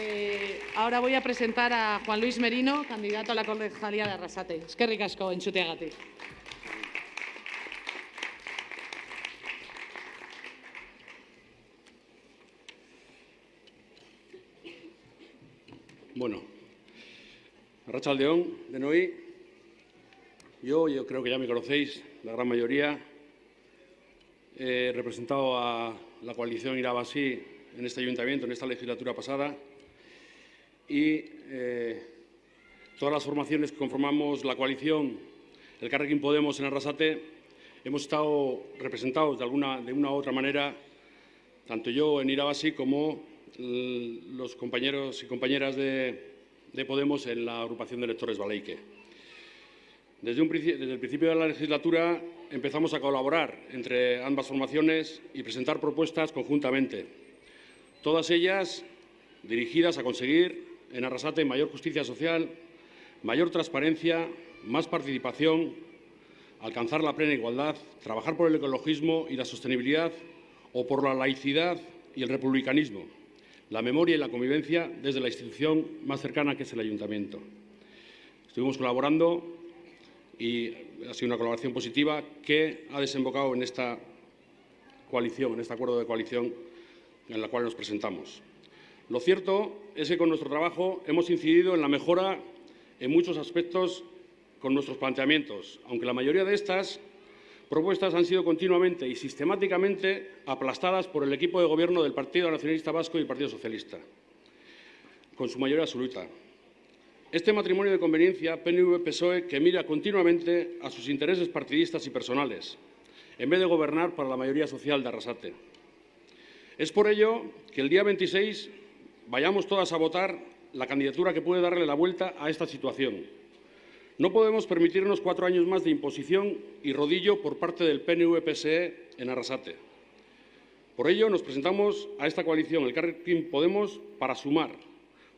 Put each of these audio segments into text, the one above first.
Eh, ahora voy a presentar a Juan Luis Merino, candidato a la concejalía de Arrasate. Es que ricasco, enchuteagatik. Bueno, Arrachaldeón, de Noí. Yo, yo creo que ya me conocéis, la gran mayoría. He representado a la coalición Irabasí en este ayuntamiento, en esta legislatura pasada. Y eh, todas las formaciones que conformamos la coalición, el Carrequín Podemos en Arrasate, hemos estado representados de, alguna, de una u otra manera, tanto yo en Irabasí como los compañeros y compañeras de, de, Podemos en la agrupación de electores Baleique. Desde, el principio de la legislatura empezamos a colaborar entre ambas formaciones y presentar propuestas conjuntamente, todas ellas dirigidas a conseguir en Arrasate mayor justicia social, mayor transparencia, más participación, alcanzar la plena igualdad, trabajar por el ecologismo y la sostenibilidad o por la laicidad y el republicanismo la memoria y la convivencia desde la institución más cercana que es el Ayuntamiento. Estuvimos colaborando y ha sido una colaboración positiva que ha desembocado en esta coalición, en este acuerdo de coalición en la cual nos presentamos. Lo cierto es que con nuestro trabajo hemos incidido en la mejora en muchos aspectos con nuestros planteamientos, aunque la mayoría de estas propuestas han sido continuamente y sistemáticamente aplastadas por el equipo de gobierno del Partido Nacionalista Vasco y el Partido Socialista, con su mayoría absoluta. Este matrimonio de conveniencia PNV-PSOE que mira continuamente a sus intereses partidistas y personales, en vez de gobernar para la mayoría social de Arrasate. Es por ello que el día 26 vayamos todas a votar la candidatura que puede darle la vuelta a esta situación no podemos permitirnos cuatro años más de imposición y rodillo por parte del PNV-PSE en Arrasate. Por ello, nos presentamos a esta coalición, el Carrequín Podemos, para sumar,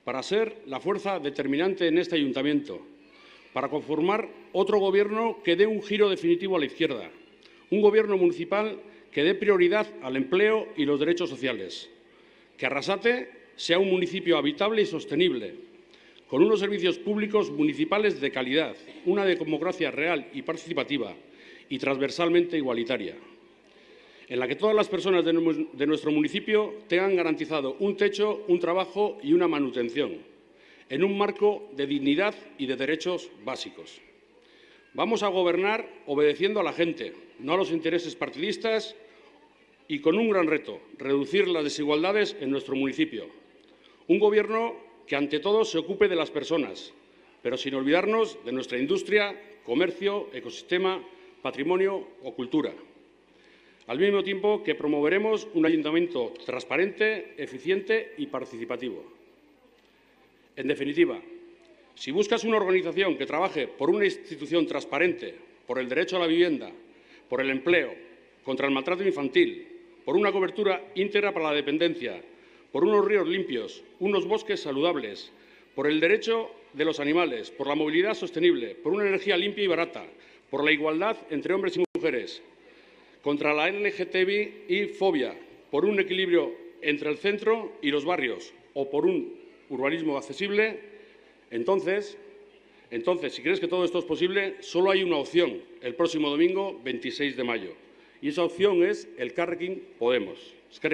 para ser la fuerza determinante en este ayuntamiento, para conformar otro gobierno que dé un giro definitivo a la izquierda, un gobierno municipal que dé prioridad al empleo y los derechos sociales, que Arrasate sea un municipio habitable y sostenible, con unos servicios públicos municipales de calidad, una democracia real y participativa y transversalmente igualitaria, en la que todas las personas de nuestro municipio tengan garantizado un techo, un trabajo y una manutención, en un marco de dignidad y de derechos básicos. Vamos a gobernar obedeciendo a la gente, no a los intereses partidistas y con un gran reto, reducir las desigualdades en nuestro municipio. Un Gobierno que ante todo se ocupe de las personas, pero sin olvidarnos de nuestra industria, comercio, ecosistema, patrimonio o cultura. Al mismo tiempo que promoveremos un ayuntamiento transparente, eficiente y participativo. En definitiva, si buscas una organización que trabaje por una institución transparente, por el derecho a la vivienda, por el empleo, contra el maltrato infantil, por una cobertura íntegra para la dependencia, por unos ríos limpios, unos bosques saludables, por el derecho de los animales, por la movilidad sostenible, por una energía limpia y barata, por la igualdad entre hombres y mujeres, contra la LGTBI y fobia, por un equilibrio entre el centro y los barrios o por un urbanismo accesible, entonces, entonces, si crees que todo esto es posible, solo hay una opción el próximo domingo 26 de mayo. Y esa opción es el Carrequín Podemos. Es que